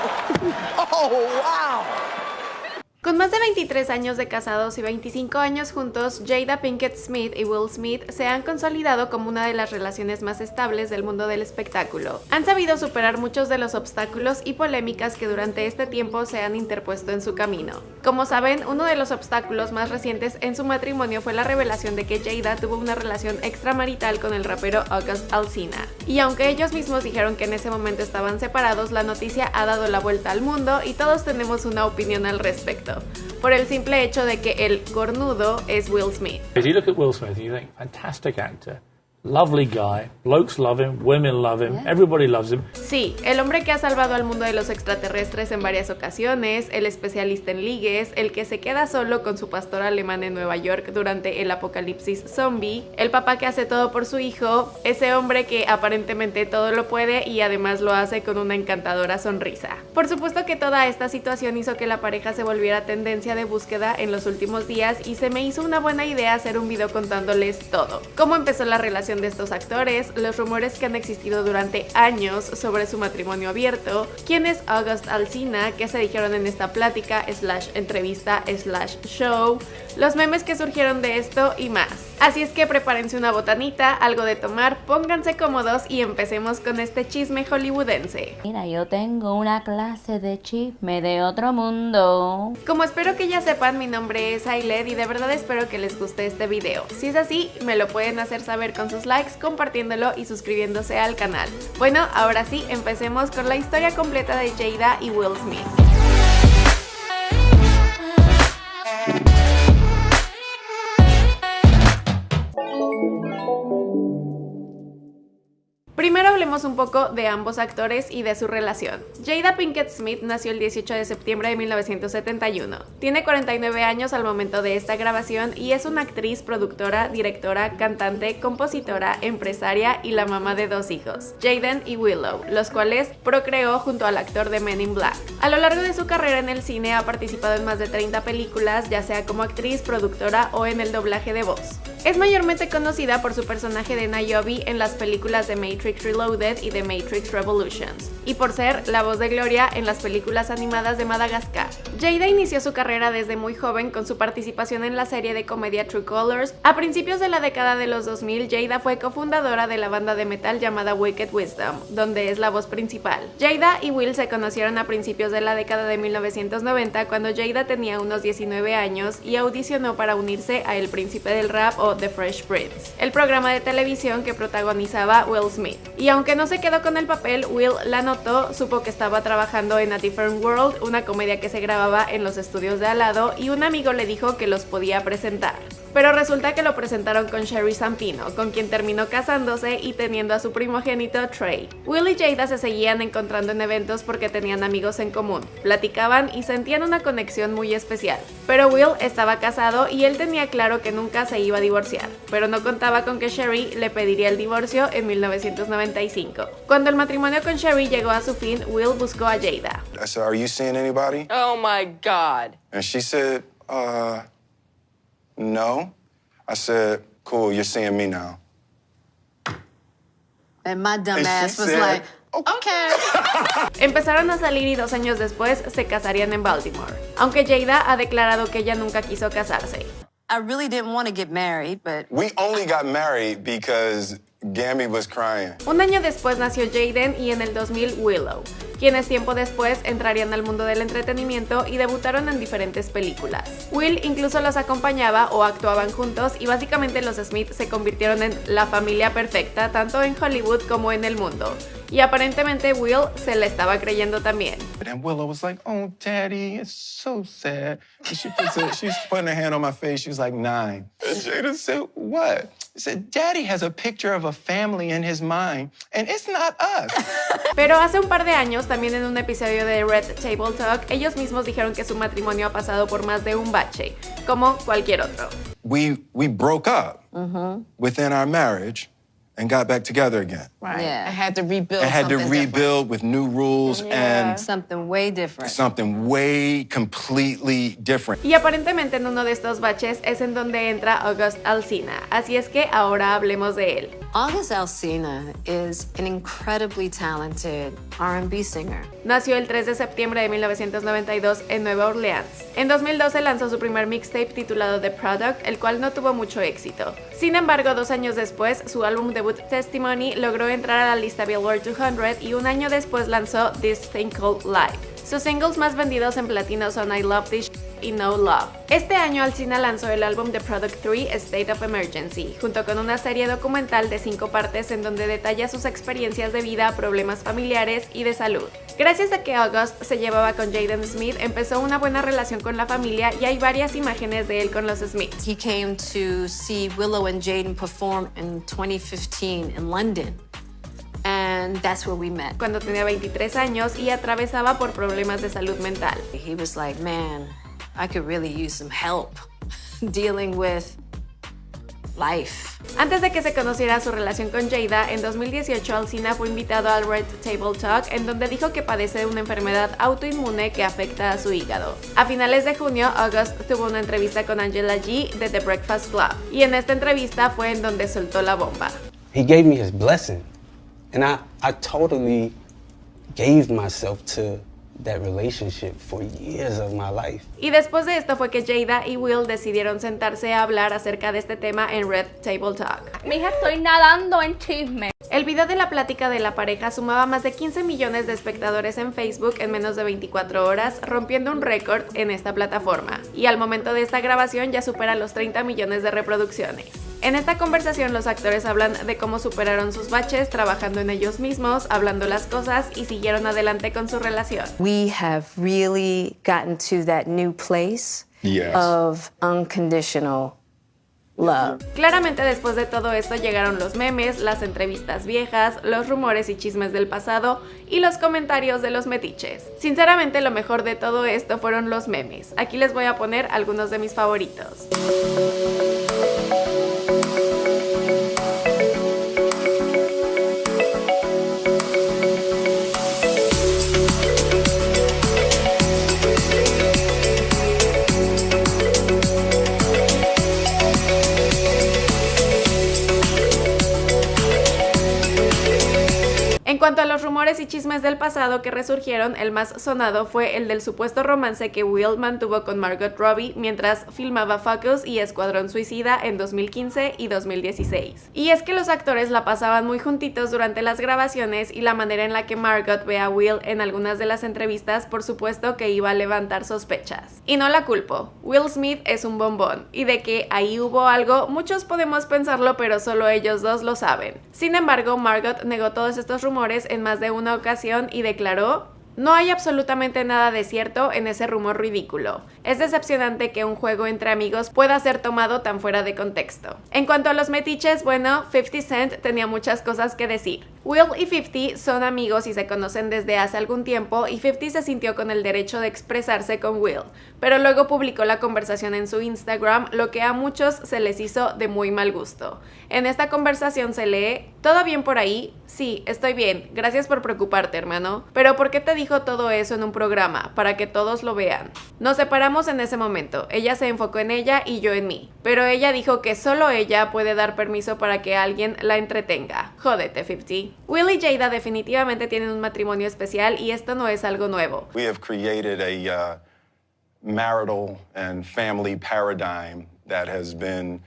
oh, wow. Más de 23 años de casados y 25 años juntos, Jada Pinkett Smith y Will Smith se han consolidado como una de las relaciones más estables del mundo del espectáculo. Han sabido superar muchos de los obstáculos y polémicas que durante este tiempo se han interpuesto en su camino. Como saben, uno de los obstáculos más recientes en su matrimonio fue la revelación de que Jada tuvo una relación extramarital con el rapero August Alsina. Y aunque ellos mismos dijeron que en ese momento estaban separados, la noticia ha dado la vuelta al mundo y todos tenemos una opinión al respecto por el simple hecho de que el cornudo es Will Smith. If you look at Will Smith, you think fantastic actor. Lovely guy, blokes love him, women love him, everybody loves him. Sí, el hombre que ha salvado al mundo de los extraterrestres en varias ocasiones, el especialista en ligues, el que se queda solo con su pastor alemán en Nueva York durante el apocalipsis zombie, el papá que hace todo por su hijo, ese hombre que aparentemente todo lo puede y además lo hace con una encantadora sonrisa. Por supuesto que toda esta situación hizo que la pareja se volviera tendencia de búsqueda en los últimos días y se me hizo una buena idea hacer un video contándoles todo. Cómo empezó la relación de estos actores, los rumores que han existido durante años sobre su matrimonio abierto, quién es August Alsina, qué se dijeron en esta plática, slash entrevista, slash show, los memes que surgieron de esto y más. Así es que prepárense una botanita, algo de tomar, pónganse cómodos y empecemos con este chisme hollywoodense. Mira, yo tengo una clase de chisme de otro mundo. Como espero que ya sepan, mi nombre es Ailed y de verdad espero que les guste este video. Si es así, me lo pueden hacer saber con sus likes, compartiéndolo y suscribiéndose al canal. Bueno, ahora sí, empecemos con la historia completa de Jada y Will Smith. Un poco de ambos actores y de su relación. Jada Pinkett Smith nació el 18 de septiembre de 1971. Tiene 49 años al momento de esta grabación y es una actriz, productora, directora, cantante, compositora, empresaria y la mamá de dos hijos, Jaden y Willow, los cuales procreó junto al actor de Men in Black. A lo largo de su carrera en el cine ha participado en más de 30 películas, ya sea como actriz, productora o en el doblaje de voz. Es mayormente conocida por su personaje de Niobe en las películas de Matrix Reloaded y de Matrix Revolutions, y por ser la voz de Gloria en las películas animadas de Madagascar. Jada inició su carrera desde muy joven con su participación en la serie de comedia True Colors. A principios de la década de los 2000, Jada fue cofundadora de la banda de metal llamada Wicked Wisdom, donde es la voz principal. Jada y Will se conocieron a principios de la década de 1990 cuando Jada tenía unos 19 años y audicionó para unirse a El Príncipe del Rap o The Fresh Prince, el programa de televisión que protagonizaba Will Smith. Y aunque no se quedó con el papel, Will la notó, supo que estaba trabajando en A Different World, una comedia que se grababa en los estudios de al lado, y un amigo le dijo que los podía presentar. Pero resulta que lo presentaron con Sherry Zampino, con quien terminó casándose y teniendo a su primogénito Trey. Will y Jada se seguían encontrando en eventos porque tenían amigos en común, platicaban y sentían una conexión muy especial. Pero Will estaba casado y él tenía claro que nunca se iba a divorciar, pero no contaba con que Sherry le pediría el divorcio en 1995. Cuando el matrimonio con Sherry llegó a su fin, Will buscó a Jada. I said, "Are you seeing anybody?" Oh my God. And she said, "Uh, no." I said, "Cool, you're seeing me now." And my dumb And ass was said, like, okay. Empezaron a salir y dos años después se casarían en Baltimore, aunque Jada ha declarado que ella nunca quiso casarse. I really didn't want to get married, but We only got married because Gammy was crying. Un año después nació Jaden y en el 2000 Willow, quienes tiempo después entrarían al mundo del entretenimiento y debutaron en diferentes películas. Will incluso los acompañaba o actuaban juntos y básicamente los Smith se convirtieron en la familia perfecta tanto en Hollywood como en el mundo. Y aparentemente Will se la estaba creyendo también. And Willow was like, "Oh, Daddy, it's so sad." And she puts her, she's putting her hand on my face. She was like nine. Jada said, "What?" Said, "Daddy has a picture of a family in his mind, and it's not us." Pero hace un par de años, también en un episodio de Red Table Talk, ellos mismos dijeron que su matrimonio ha pasado por más de un bache, como cualquier otro. we we broke up within our marriage, and got back together again. Right. Yeah. I had to rebuild And had to something different. rebuild with new rules and something way different. something way completely different. Y aparentemente en uno de estos baches es en donde entra August Alsina, así es que ahora hablemos de él. August Alsina is an incredibly talented R&B singer. Nació el 3 de septiembre de 1992 en Nueva Orleans. En 2012 lanzó su primer mixtape titulado The Product, el cual no tuvo mucho éxito. Sin embargo, dos años después, su álbum debut Testimony logró entrar a la lista Billboard 200 y un año después lanzó This Thing Called Life. Sus singles más vendidos en platino son I Love This y No Love. Este año Alcina lanzó el álbum The Product 3 State of Emergency, junto con una serie documental de cinco partes en donde detalla sus experiencias de vida, problemas familiares y de salud. Gracias a que August se llevaba con Jaden Smith, empezó una buena relación con la familia y hay varias imágenes de él con los Smiths. He came to see Willow and Jaden perform in 2015 in London. And that's where we met. cuando tenía 23 años y atravesaba por problemas de salud mental. He was like, man, I could really use some help dealing with life. Antes de que se conociera su relación con Jada, en 2018 Alcina fue invitado al Red Table Talk en donde dijo que padece una enfermedad autoinmune que afecta a su hígado. A finales de junio, August tuvo una entrevista con Angela G de The Breakfast Club y en esta entrevista fue en donde soltó la bomba. he gave me his blessing. And I, I totally gave myself to that relationship for years of my life. Y después de esto fue que Jada y Will decidieron sentarse a hablar acerca de este tema en Red Table Talk. Mija, estoy nadando en chisme. El video de la plática de la pareja sumaba más de 15 millones de espectadores en Facebook en menos de 24 horas, rompiendo un récord en esta plataforma. Y al momento de esta grabación ya supera los 30 millones de reproducciones. En esta conversación los actores hablan de cómo superaron sus baches trabajando en ellos mismos, hablando las cosas y siguieron adelante con su relación. We have really gotten to that new place Yes. of unconditional love. Claramente después de todo esto llegaron los memes, las entrevistas viejas, los rumores y chismes del pasado y los comentarios de los metiches. Sinceramente lo mejor de todo esto fueron los memes. Aquí les voy a poner algunos de mis favoritos. Y chismes del pasado que resurgieron, el más sonado fue el del supuesto romance que Will mantuvo con Margot Robbie mientras filmaba Focus y Escuadrón Suicida en 2015 y 2016. Y es que los actores la pasaban muy juntitos durante las grabaciones y la manera en la que Margot ve a Will en algunas de las entrevistas por supuesto que iba a levantar sospechas. Y no la culpo, Will Smith es un bombón y de que ahí hubo algo muchos podemos pensarlo pero solo ellos dos lo saben. Sin embargo, Margot negó todos estos rumores en más de una ocasión y declaró no hay absolutamente nada de cierto en ese rumor ridículo. Es decepcionante que un juego entre amigos pueda ser tomado tan fuera de contexto. En cuanto a los metiches, bueno, 50 Cent tenía muchas cosas que decir. Will y 50 son amigos y se conocen desde hace algún tiempo y 50 se sintió con el derecho de expresarse con Will, pero luego publicó la conversación en su Instagram, lo que a muchos se les hizo de muy mal gusto. En esta conversación se lee, ¿todo bien por ahí? Sí, estoy bien, gracias por preocuparte hermano, pero ¿por qué te dijo todo eso en un programa? Para que todos lo vean. Nos separamos en ese momento, ella se enfocó en ella y yo en mí, pero ella dijo que solo ella puede dar permiso para que alguien la entretenga. Jódete 50. Will y Jada definitivamente tienen un matrimonio especial y esto no es algo nuevo. We have created a uh, marital and family paradigm that has been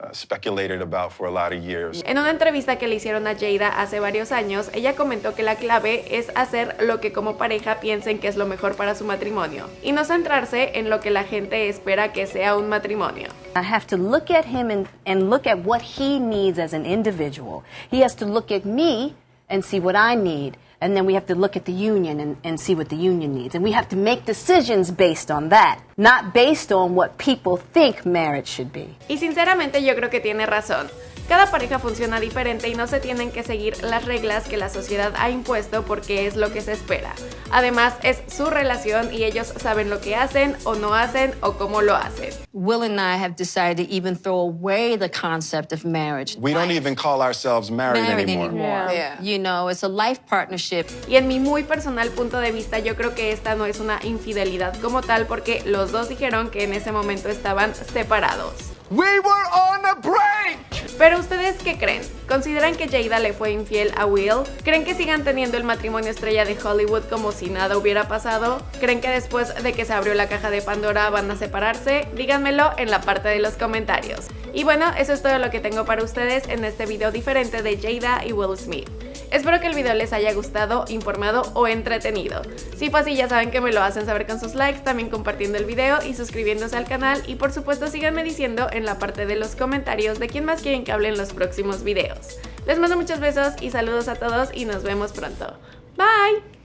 uh, speculated about for a lot of years. En una entrevista que le hicieron a Jada hace varios años, ella comentó que la clave es hacer lo que como pareja piensen que es lo mejor para su matrimonio y no centrarse en lo que la gente espera que sea un matrimonio. I have to look at him and, and look at what he needs as an individual. He has to look at me and see what I need. And then we have to look at the union and, and see what the union needs. And we have to make decisions based on that, not based on what people think marriage should be. Y sinceramente yo creo que tiene razón. Cada pareja funciona diferente y no se tienen que seguir las reglas que la sociedad ha impuesto porque es lo que se espera. Además, es su relación y ellos saben lo que hacen o no hacen o cómo lo hacen. Will and I have decided to even throw away the concept of marriage. We don't even call ourselves married, married anymore. anymore. Yeah. You know, it's a life partnership. Y en mi muy personal punto de vista, yo creo que esta no es una infidelidad como tal porque los dos dijeron que en ese momento estaban separados. We were on a break! Pero ustedes qué creen? ¿Consideran que Jada le fue infiel a Will? ¿Creen que sigan teniendo el matrimonio estrella de Hollywood como si nada hubiera pasado? ¿Creen que después de que se abrió la caja de Pandora van a separarse? Díganmelo en la parte de los comentarios. Y bueno, eso es todo lo que tengo para ustedes en este video diferente de Jada y Will Smith. Espero que el video les haya gustado, informado o entretenido. Si fue así ya saben que me lo hacen saber con sus likes, también compartiendo el video y suscribiéndose al canal y por supuesto síganme diciendo en la parte de los comentarios de quién más quieren que hable en los próximos videos. Les mando muchos besos y saludos a todos y nos vemos pronto. Bye!